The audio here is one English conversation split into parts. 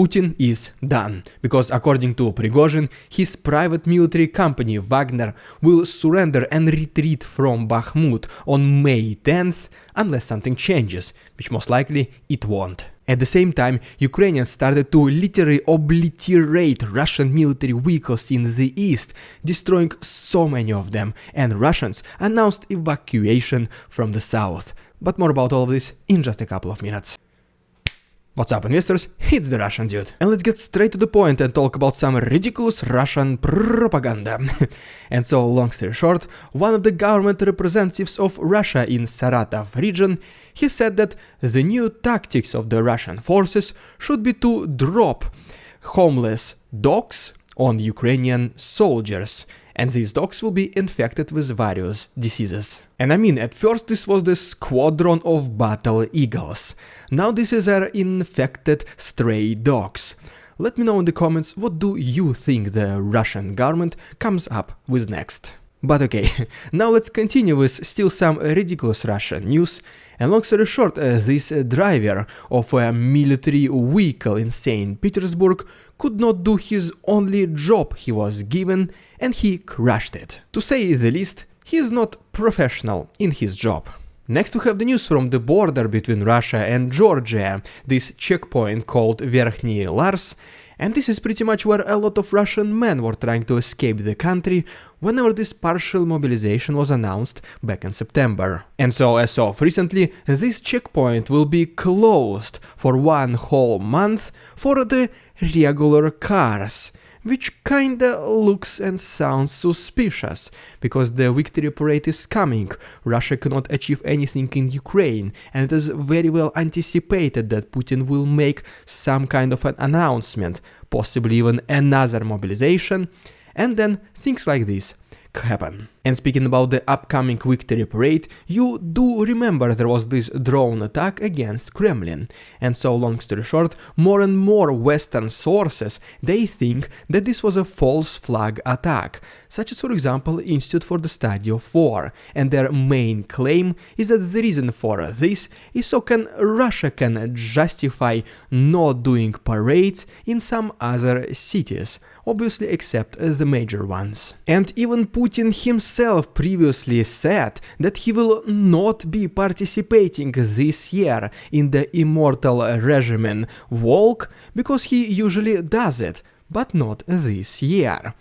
Putin is done, because according to Prigozhin, his private military company Wagner will surrender and retreat from Bakhmut on May 10th unless something changes, which most likely it won't. At the same time, Ukrainians started to literally obliterate Russian military vehicles in the east, destroying so many of them, and Russians announced evacuation from the south. But more about all of this in just a couple of minutes. What's up investors, it's the Russian dude. And let's get straight to the point and talk about some ridiculous Russian propaganda. and so, long story short, one of the government representatives of Russia in Saratov region, he said that the new tactics of the Russian forces should be to drop homeless dogs on Ukrainian soldiers and these dogs will be infected with various diseases. And I mean, at first this was the squadron of battle eagles, now this is our infected stray dogs. Let me know in the comments what do you think the Russian government comes up with next. But okay, now let's continue with still some ridiculous Russian news. And long story short, uh, this uh, driver of a military vehicle in St. Petersburg could not do his only job he was given and he crashed it. To say the least, he is not professional in his job. Next we have the news from the border between Russia and Georgia, this checkpoint called Verkhny Lars, and this is pretty much where a lot of Russian men were trying to escape the country whenever this partial mobilization was announced back in September. And so as of recently, this checkpoint will be closed for one whole month for the regular cars which kinda looks and sounds suspicious, because the victory parade is coming, Russia cannot achieve anything in Ukraine, and it is very well anticipated that Putin will make some kind of an announcement, possibly even another mobilization, and then things like this happen. And speaking about the upcoming victory parade, you do remember there was this drone attack against Kremlin. And so long story short, more and more western sources, they think that this was a false flag attack, such as for example Institute for the Study of War, and their main claim is that the reason for this is so can Russia can justify not doing parades in some other cities, obviously except the major ones. And even Putin himself himself previously said that he will not be participating this year in the Immortal Regiment walk because he usually does it, but not this year.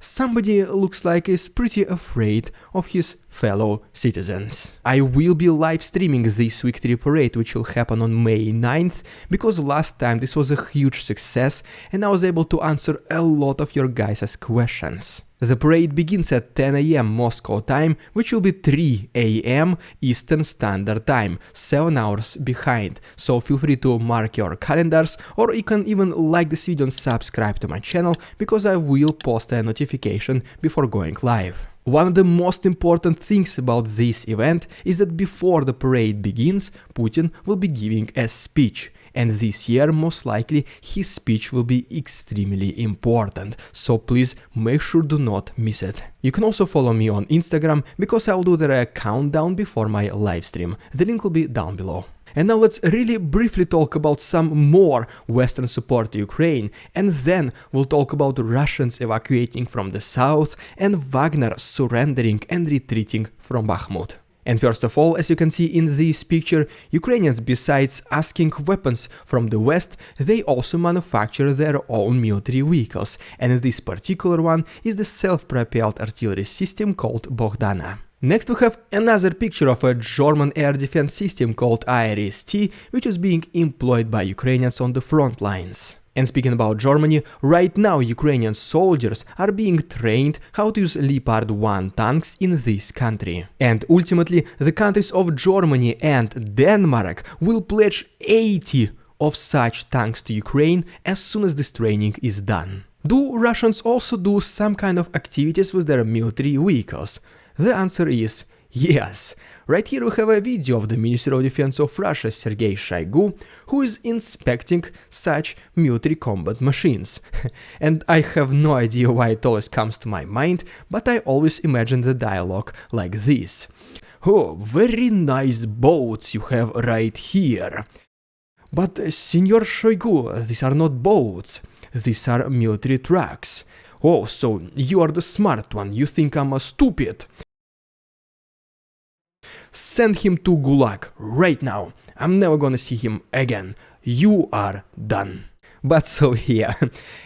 Somebody looks like is pretty afraid of his fellow citizens. I will be live streaming this victory parade which will happen on May 9th because last time this was a huge success and I was able to answer a lot of your guys' questions. The parade begins at 10 am Moscow time, which will be 3 am Eastern Standard Time, 7 hours behind, so feel free to mark your calendars or you can even like this video and subscribe to my channel because I will post a notification before going live. One of the most important things about this event is that before the parade begins, Putin will be giving a speech and this year most likely his speech will be extremely important, so please make sure do not miss it. You can also follow me on Instagram because I'll do the countdown before my livestream, the link will be down below. And now let's really briefly talk about some more Western support to Ukraine, and then we'll talk about Russians evacuating from the south and Wagner surrendering and retreating from Bakhmut. And first of all, as you can see in this picture, Ukrainians besides asking weapons from the West, they also manufacture their own military vehicles, and this particular one is the self-propelled artillery system called Bogdana. Next we have another picture of a German air defense system called IRIS-T, which is being employed by Ukrainians on the front lines. And speaking about Germany, right now Ukrainian soldiers are being trained how to use Leopard 1 tanks in this country. And ultimately, the countries of Germany and Denmark will pledge 80 of such tanks to Ukraine as soon as this training is done. Do Russians also do some kind of activities with their military vehicles? The answer is Yes, right here we have a video of the Minister of Defense of Russia Sergei Shoigu, who is inspecting such military combat machines. and I have no idea why it always comes to my mind, but I always imagine the dialogue like this. Oh, very nice boats you have right here. But, uh, Senor Shoigu, these are not boats. These are military trucks. Oh, so you are the smart one, you think I'm a stupid. Send him to Gulag right now. I'm never gonna see him again. You are done. But so yeah,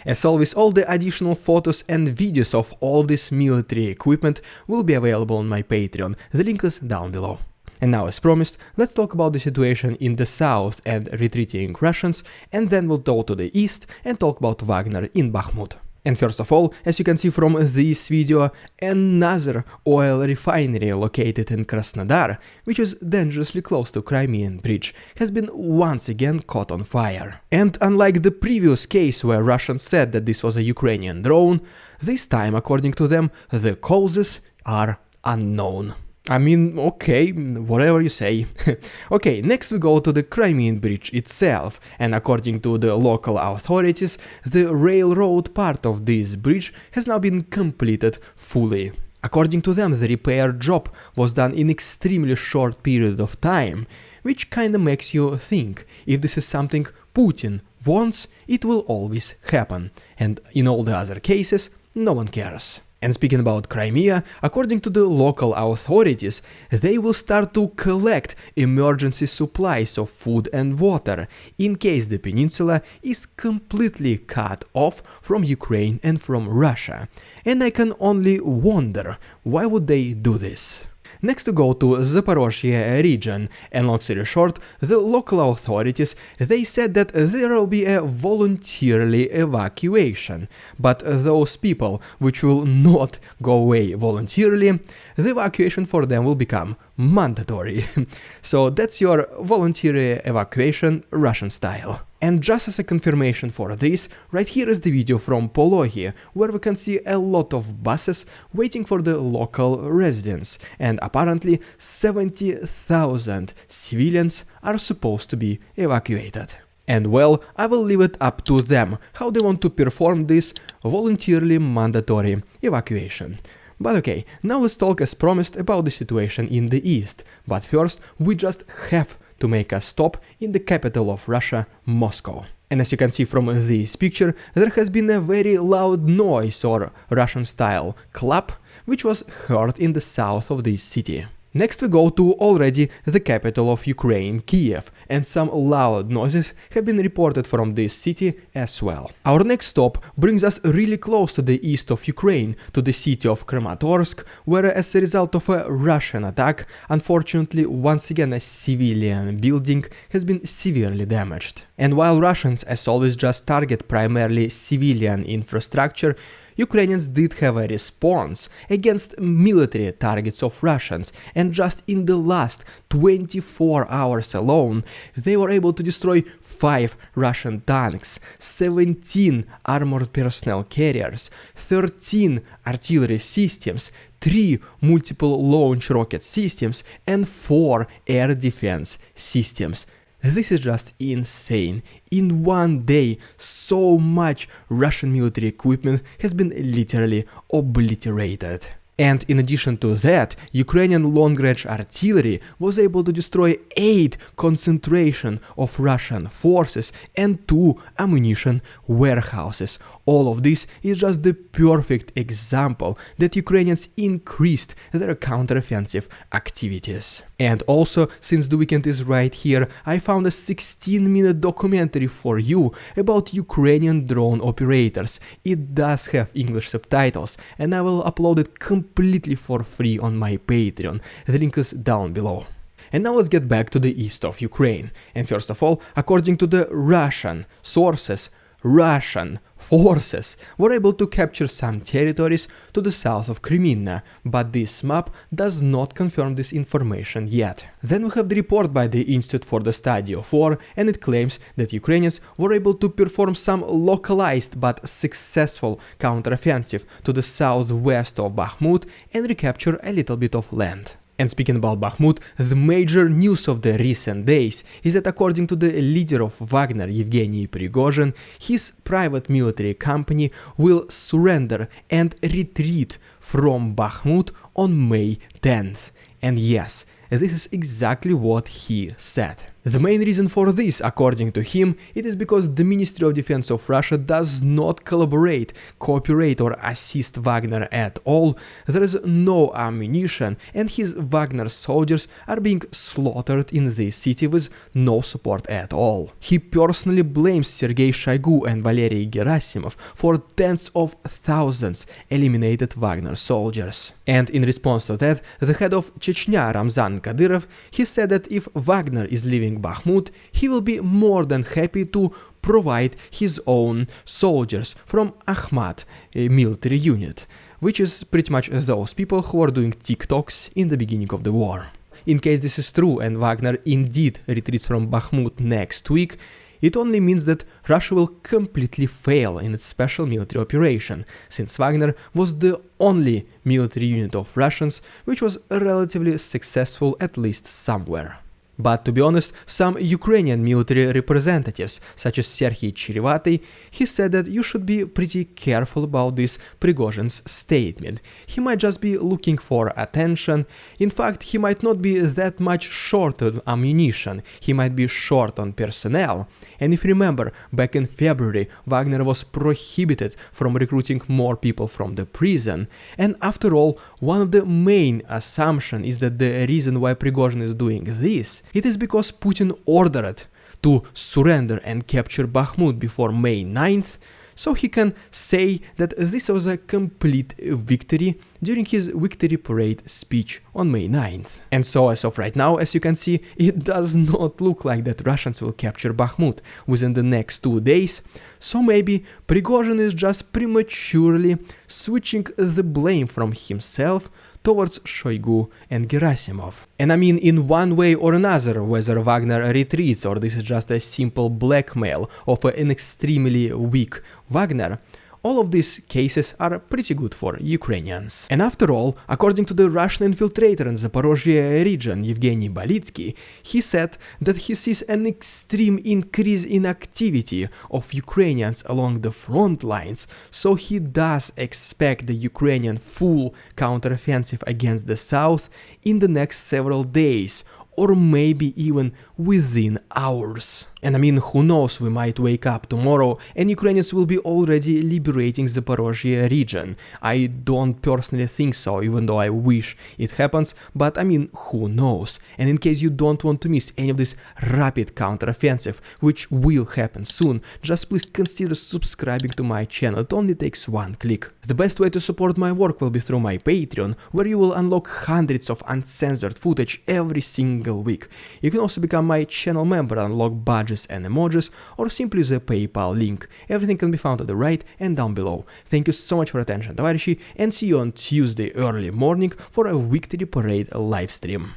as always all the additional photos and videos of all this military equipment will be available on my Patreon, the link is down below. And now as promised, let's talk about the situation in the south and retreating Russians, and then we'll go to the east and talk about Wagner in Bakhmut. And first of all, as you can see from this video, another oil refinery located in Krasnodar, which is dangerously close to Crimean Bridge, has been once again caught on fire. And unlike the previous case where Russians said that this was a Ukrainian drone, this time, according to them, the causes are unknown. I mean, okay, whatever you say. okay, next we go to the Crimean Bridge itself, and according to the local authorities, the railroad part of this bridge has now been completed fully. According to them, the repair job was done in extremely short period of time, which kinda makes you think, if this is something Putin wants, it will always happen, and in all the other cases, no one cares. And speaking about Crimea, according to the local authorities, they will start to collect emergency supplies of food and water in case the peninsula is completely cut off from Ukraine and from Russia. And I can only wonder, why would they do this? Next to go to Zaporozhye region, and long story short, the local authorities, they said that there will be a voluntarily evacuation, but those people which will not go away voluntarily, the evacuation for them will become mandatory. so that's your voluntary evacuation Russian style. And just as a confirmation for this, right here is the video from Pologi, where we can see a lot of buses waiting for the local residents, and apparently 70,000 civilians are supposed to be evacuated. And well, I will leave it up to them how they want to perform this voluntarily mandatory evacuation. But okay, now let's talk as promised about the situation in the east, but first we just have to make a stop in the capital of Russia, Moscow. And as you can see from this picture, there has been a very loud noise or Russian style clap, which was heard in the south of this city. Next we go to already the capital of Ukraine, Kiev, and some loud noises have been reported from this city as well. Our next stop brings us really close to the east of Ukraine, to the city of Kramatorsk, where as a result of a Russian attack, unfortunately once again a civilian building has been severely damaged. And while Russians as always just target primarily civilian infrastructure, Ukrainians did have a response against military targets of Russians, and just in the last 24 hours alone, they were able to destroy 5 Russian tanks, 17 armored personnel carriers, 13 artillery systems, 3 multiple launch rocket systems, and 4 air defense systems. This is just insane. In one day, so much Russian military equipment has been literally obliterated. And in addition to that, Ukrainian long-range artillery was able to destroy 8 concentration of Russian forces and 2 ammunition warehouses. All of this is just the perfect example that Ukrainians increased their counteroffensive activities. And also, since the weekend is right here, I found a 16 minute documentary for you about Ukrainian drone operators. It does have English subtitles, and I will upload it completely for free on my Patreon. The link is down below. And now let's get back to the east of Ukraine. And first of all, according to the Russian sources, Russian forces were able to capture some territories to the south of Crimea, but this map does not confirm this information yet. Then we have the report by the Institute for the Study of War, and it claims that Ukrainians were able to perform some localized but successful counteroffensive to the southwest of Bakhmut and recapture a little bit of land. And speaking about Bakhmut, the major news of the recent days is that according to the leader of Wagner, Yevgeny Prigozhin, his private military company will surrender and retreat from Bakhmut on May 10th. And yes, this is exactly what he said. The main reason for this, according to him, it is because the Ministry of Defense of Russia does not collaborate, cooperate or assist Wagner at all, there is no ammunition and his Wagner soldiers are being slaughtered in this city with no support at all. He personally blames Sergei Shoigu and Valery Gerasimov for tens of thousands eliminated Wagner soldiers. And in response to that, the head of Chechnya Ramzan Kadyrov, he said that if Wagner is leaving Bakhmut, he will be more than happy to provide his own soldiers from Akhmat a military unit, which is pretty much those people who are doing TikToks in the beginning of the war. In case this is true and Wagner indeed retreats from Bakhmut next week, it only means that Russia will completely fail in its special military operation, since Wagner was the only military unit of Russians which was relatively successful at least somewhere. But to be honest, some Ukrainian military representatives, such as Serhiy Cherevatyi, he said that you should be pretty careful about this Prigozhin's statement. He might just be looking for attention. In fact, he might not be that much short on ammunition. He might be short on personnel. And if you remember, back in February, Wagner was prohibited from recruiting more people from the prison. And after all, one of the main assumptions is that the reason why Prigozhin is doing this it is because Putin ordered to surrender and capture Bakhmut before May 9th, so he can say that this was a complete victory during his victory parade speech on May 9th. And so as of right now, as you can see, it does not look like that Russians will capture Bakhmut within the next two days, so maybe Prigozhin is just prematurely switching the blame from himself towards Shoigu and Gerasimov. And I mean in one way or another, whether Wagner retreats or this is just a simple blackmail of an extremely weak Wagner, all of these cases are pretty good for Ukrainians. And after all, according to the Russian infiltrator in Zaporozhye region Yevgeny Balitsky, he said that he sees an extreme increase in activity of Ukrainians along the front lines, so he does expect the Ukrainian full counteroffensive against the south in the next several days, or maybe even within hours. And I mean, who knows, we might wake up tomorrow and Ukrainians will be already liberating the Zaporozhye region. I don't personally think so, even though I wish it happens, but I mean, who knows. And in case you don't want to miss any of this rapid counteroffensive, which will happen soon, just please consider subscribing to my channel, it only takes one click. The best way to support my work will be through my Patreon, where you will unlock hundreds of uncensored footage every single week. You can also become my channel member and unlock budget badges and emojis or simply use a PayPal link. Everything can be found at the right and down below. Thank you so much for attention, товарищи, and see you on Tuesday early morning for a Victory Parade live stream.